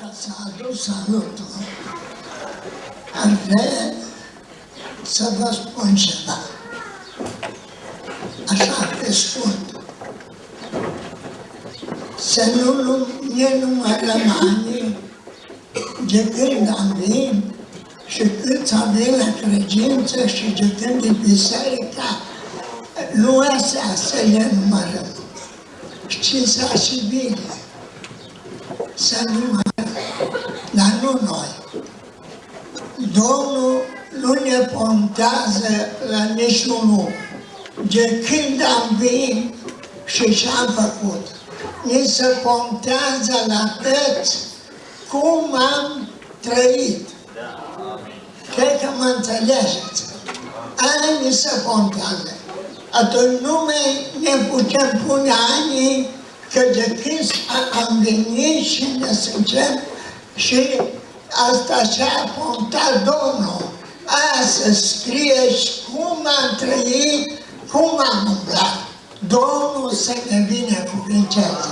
ca să adus salutul, ar vrea să vă spun ceva. Așa, pe scurt. Să nu ne numărăm ani de când am venit și cât avem la credință și de când e biserica, nu astea să le numărăm. Știți și bine să numărăm, dar nu noi. Domnul nu ne pontează la niciunul. De când am venit și ce-am făcut, ne se pontează la toți cum am trăit. Cred că mă înțelegeți. Aia ni se pontează. Atunci nu mai ne putem pune anii că de când am venit și ne suntem și asta și-a pontat Domnul. Aia să scrie și cum am trăit, cum am umblat. Domnul să ne vină cu vincență.